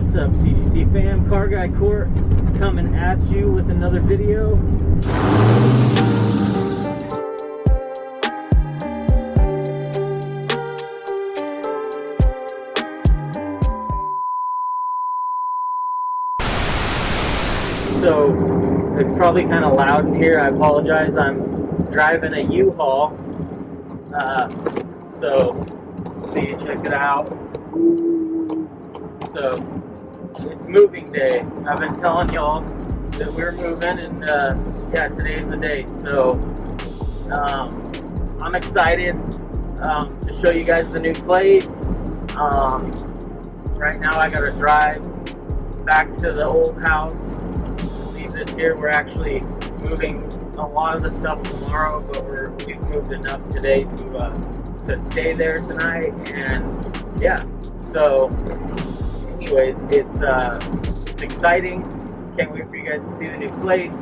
What's up, CGC fam? Car Guy Court coming at you with another video. So, it's probably kind of loud in here. I apologize. I'm driving a U-Haul. Uh, so, see, check it out. So, it's moving day. I've been telling y'all that we're moving, and uh, yeah, today's the day. So, um, I'm excited um, to show you guys the new place. Um, right now, I got to drive back to the old house. Leave this here. We're actually moving a lot of the stuff tomorrow, but we're, we've moved enough today to uh, to stay there tonight. And yeah, so anyways, it's uh, it's exciting. Can't wait for you guys to see the new place.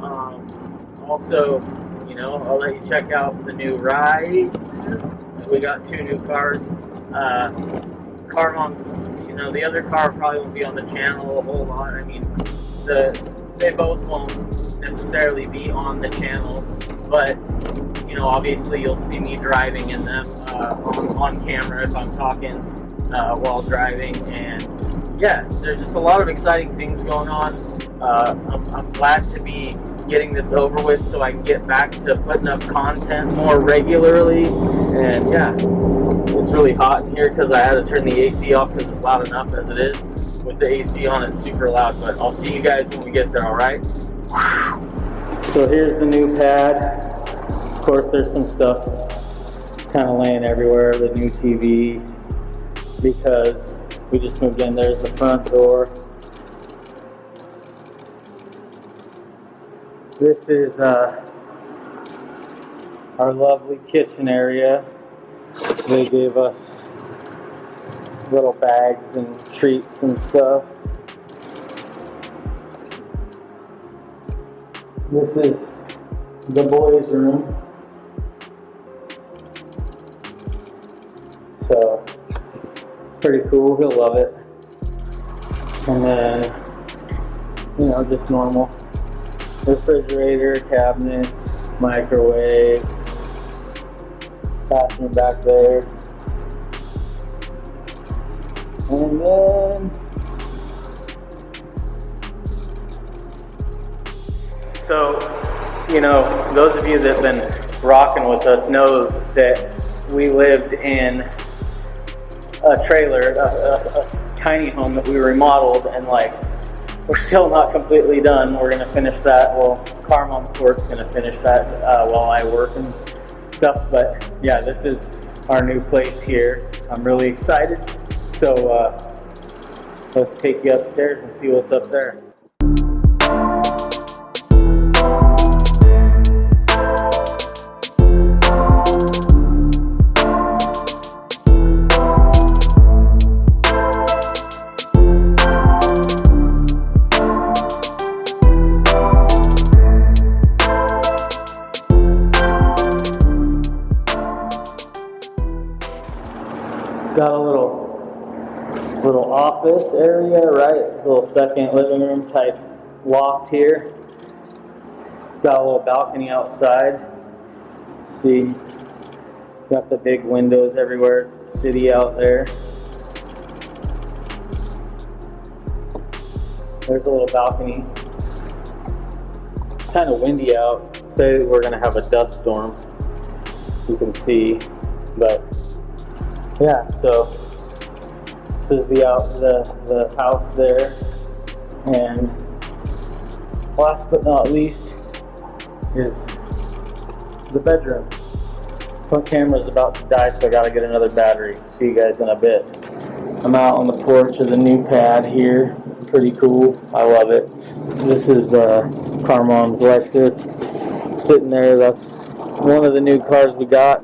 Um, also, you know, I'll let you check out the new rides. We got two new cars. Uh, car moms, you know, the other car probably won't be on the channel a whole lot. I mean, the they both won't necessarily be on the channel, but you know, obviously you'll see me driving in them uh, on, on camera if I'm talking uh, while driving. And yeah, there's just a lot of exciting things going on. Uh, I'm, I'm glad to be getting this over with so I can get back to putting up content more regularly. And yeah, it's really hot in here because I had to turn the AC off because it's loud enough as it is. With the AC on, it's super loud, but I'll see you guys when we get there, alright? So here's the new pad. Of course, there's some stuff kind of laying everywhere, the new TV, because we just moved in. There's the front door. This is uh, our lovely kitchen area. They gave us little bags and treats and stuff. This is the boys' room. So, pretty cool. He'll love it. And then, you know, just normal refrigerator, cabinets, microwave, bathroom back there. And then, so, you know, those of you that have been rocking with us know that we lived in a trailer, a, a, a tiny home that we remodeled, and like, we're still not completely done. We're gonna finish that. Well, Carmel Court's gonna finish that uh, while I work and stuff. But yeah, this is our new place here. I'm really excited. So uh, let's take you upstairs and see what's up there. Got a little little office area, right? Little second living room type loft here. Got a little balcony outside. See, got the big windows everywhere. City out there. There's a little balcony. It's kind of windy out. Say we're gonna have a dust storm. You can see, but yeah, so this is the out the the house there, and last but not least is the bedroom. Front camera's about to die, so I gotta get another battery. See you guys in a bit. I'm out on the porch of the new pad here. Pretty cool. I love it. This is uh, Carmom's Lexus sitting there. That's one of the new cars we got.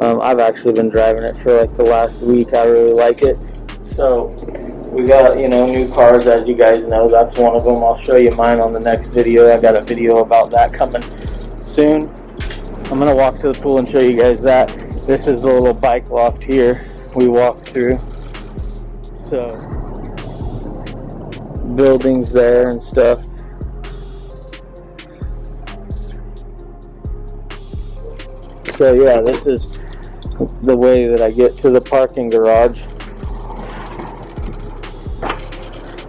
Um, I've actually been driving it for like the last week. I really like it. So we got, you know, new cars as you guys know. That's one of them. I'll show you mine on the next video. I've got a video about that coming soon. I'm going to walk to the pool and show you guys that. This is the little bike loft here we walked through. So buildings there and stuff. So yeah, this is the way that I get to the parking garage.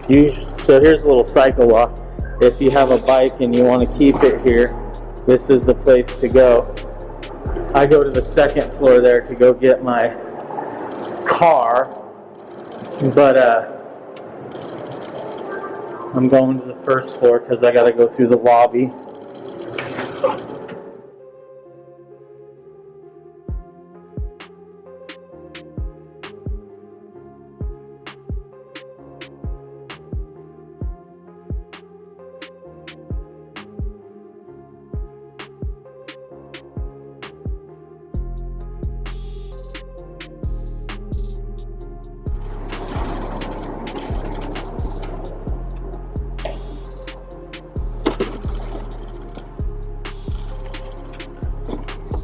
You, so here's a little cycle walk. If you have a bike and you want to keep it here, this is the place to go. I go to the second floor there to go get my car, but uh, I'm going to the first floor because I got to go through the lobby.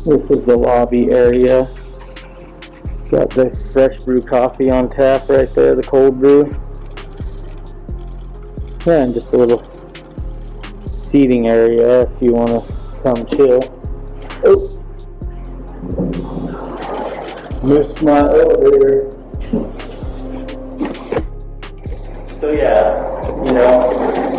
This is the lobby area. Got the fresh brew coffee on tap right there, the cold brew. Yeah, and just a little seating area if you want to come chill. Oh. Missed my elevator. So yeah, you know,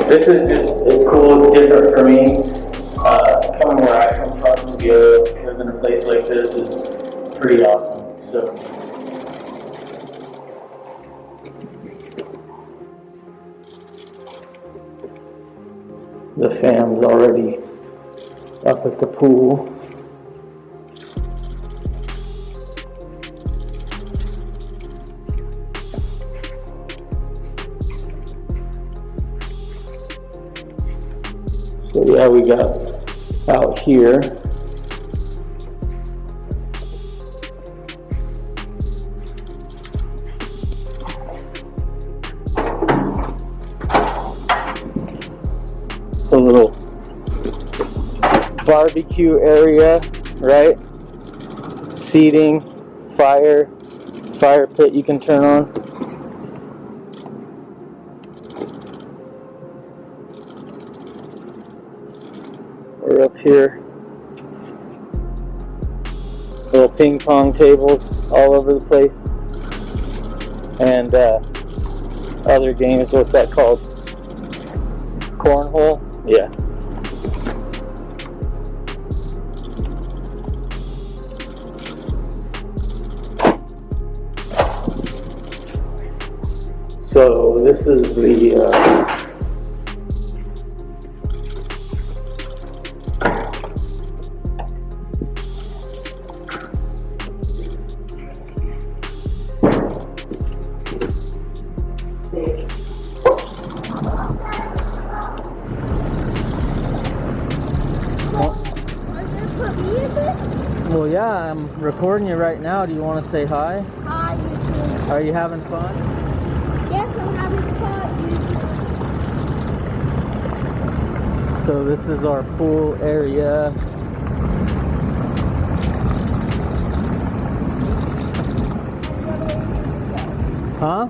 this is just, it's cool, it's different for me. Uh, coming where I come from, to in a place like this is pretty awesome, so. The fam's already up at the pool. So yeah, we got out here. A little barbecue area, right? Seating, fire, fire pit you can turn on. We're up here. Little ping pong tables all over the place. And uh, other games, what's that called? Cornhole? Yeah. So this is the uh, yeah, I'm recording you right now. Do you want to say hi? Hi, YouTube. Are you having fun? Yes, I'm having fun, YouTube. So this is our pool area. Huh?